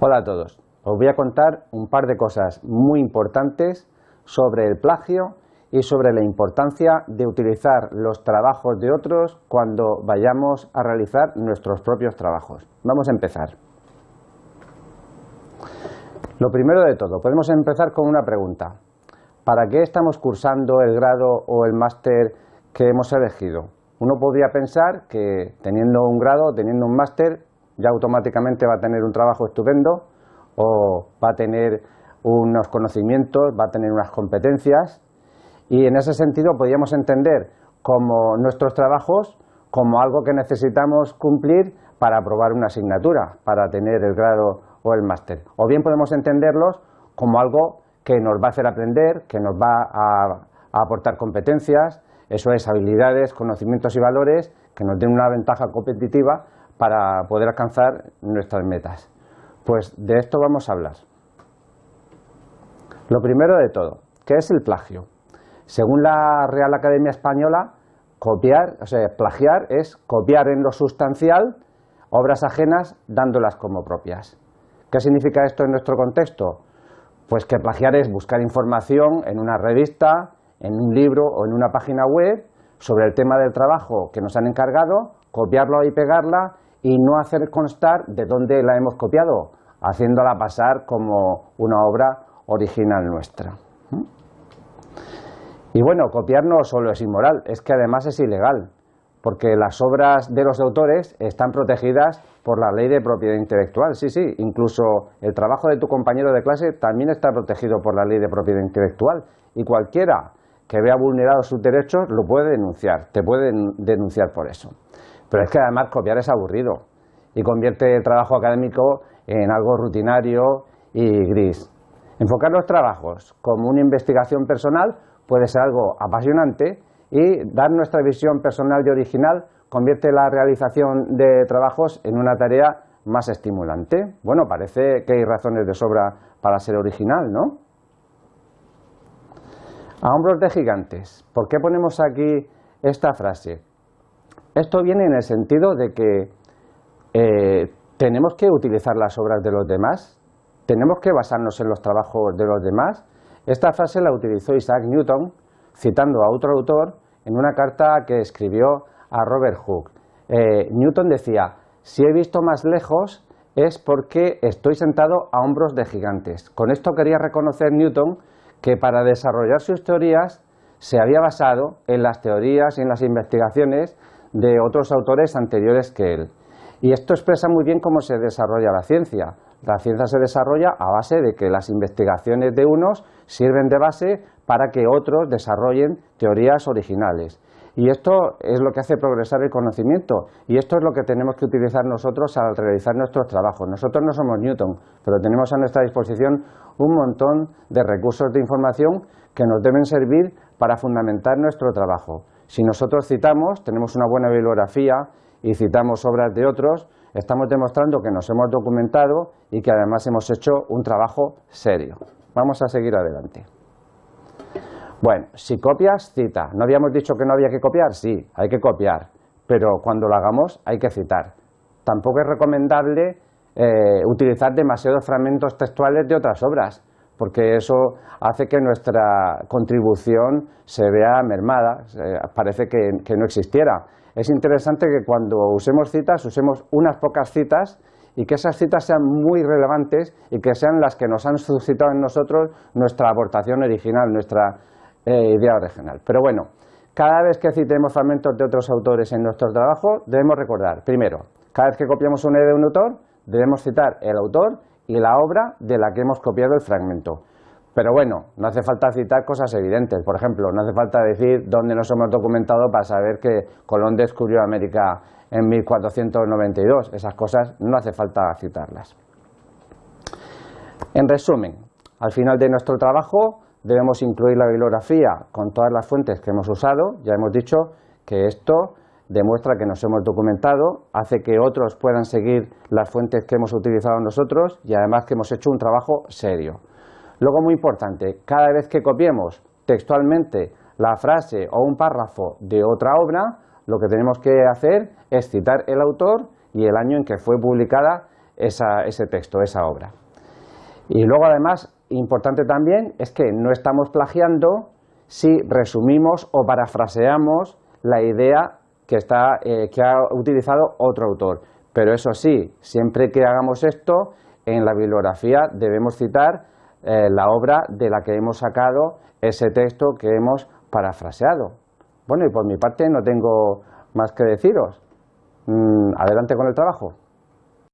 Hola a todos. Os voy a contar un par de cosas muy importantes sobre el plagio y sobre la importancia de utilizar los trabajos de otros cuando vayamos a realizar nuestros propios trabajos. Vamos a empezar. Lo primero de todo, podemos empezar con una pregunta. ¿Para qué estamos cursando el grado o el máster que hemos elegido? Uno podría pensar que teniendo un grado, teniendo un máster, ya automáticamente va a tener un trabajo estupendo o va a tener unos conocimientos, va a tener unas competencias y en ese sentido podríamos entender como nuestros trabajos como algo que necesitamos cumplir para aprobar una asignatura, para tener el grado o el máster. O bien podemos entenderlos como algo que nos va a hacer aprender, que nos va a, a aportar competencias, eso es habilidades, conocimientos y valores que nos den una ventaja competitiva para poder alcanzar nuestras metas. Pues de esto vamos a hablar. Lo primero de todo, ¿qué es el plagio? Según la Real Academia Española, copiar, o sea, plagiar es copiar en lo sustancial obras ajenas dándolas como propias. ¿Qué significa esto en nuestro contexto? Pues que plagiar es buscar información en una revista, en un libro o en una página web sobre el tema del trabajo que nos han encargado, copiarlo y pegarla y no hacer constar de dónde la hemos copiado, haciéndola pasar como una obra original nuestra. Y bueno, copiar no solo es inmoral, es que además es ilegal, porque las obras de los autores están protegidas por la ley de propiedad intelectual. Sí, sí, incluso el trabajo de tu compañero de clase también está protegido por la ley de propiedad intelectual y cualquiera que vea vulnerados sus derechos lo puede denunciar, te puede denunciar por eso. Pero es que además copiar es aburrido y convierte el trabajo académico en algo rutinario y gris. Enfocar los trabajos como una investigación personal puede ser algo apasionante y dar nuestra visión personal y original convierte la realización de trabajos en una tarea más estimulante. Bueno, parece que hay razones de sobra para ser original, ¿no? A hombros de gigantes. ¿Por qué ponemos aquí esta frase? Esto viene en el sentido de que eh, tenemos que utilizar las obras de los demás, tenemos que basarnos en los trabajos de los demás. Esta frase la utilizó Isaac Newton, citando a otro autor, en una carta que escribió a Robert Hooke. Eh, Newton decía, si he visto más lejos es porque estoy sentado a hombros de gigantes. Con esto quería reconocer Newton que para desarrollar sus teorías se había basado en las teorías y en las investigaciones de otros autores anteriores que él. Y esto expresa muy bien cómo se desarrolla la ciencia. La ciencia se desarrolla a base de que las investigaciones de unos sirven de base para que otros desarrollen teorías originales. Y esto es lo que hace progresar el conocimiento y esto es lo que tenemos que utilizar nosotros al realizar nuestros trabajos. Nosotros no somos Newton, pero tenemos a nuestra disposición un montón de recursos de información que nos deben servir para fundamentar nuestro trabajo. Si nosotros citamos, tenemos una buena bibliografía y citamos obras de otros, estamos demostrando que nos hemos documentado y que además hemos hecho un trabajo serio. Vamos a seguir adelante. Bueno, si copias, cita. ¿No habíamos dicho que no había que copiar? Sí, hay que copiar, pero cuando lo hagamos hay que citar. Tampoco es recomendable eh, utilizar demasiados fragmentos textuales de otras obras porque eso hace que nuestra contribución se vea mermada, parece que, no existiera. Es interesante que cuando usemos citas, usemos unas pocas citas y que esas citas sean muy relevantes y que sean las que nos han suscitado en nosotros nuestra aportación original, nuestra eh, idea original. Pero bueno, cada vez que citemos fragmentos de otros autores en nuestro trabajo, debemos recordar, primero, cada vez que copiamos una idea de un autor, debemos citar el autor y la obra de la que hemos copiado el fragmento. Pero bueno, no hace falta citar cosas evidentes. Por ejemplo, no hace falta decir dónde nos hemos documentado para saber que Colón descubrió América en 1492. Esas cosas no hace falta citarlas. En resumen, al final de nuestro trabajo debemos incluir la bibliografía con todas las fuentes que hemos usado. Ya hemos dicho que esto demuestra que nos hemos documentado, hace que otros puedan seguir las fuentes que hemos utilizado nosotros y además que hemos hecho un trabajo serio. Luego, muy importante, cada vez que copiemos textualmente la frase o un párrafo de otra obra, lo que tenemos que hacer es citar el autor y el año en que fue publicada ese texto, esa obra. Y luego además, importante también, es que no estamos plagiando si resumimos o parafraseamos la idea que, está, eh, que ha utilizado otro autor. Pero eso sí, siempre que hagamos esto, en la bibliografía debemos citar eh, la obra de la que hemos sacado ese texto que hemos parafraseado. Bueno, y por mi parte no tengo más que deciros. Mm, adelante con el trabajo.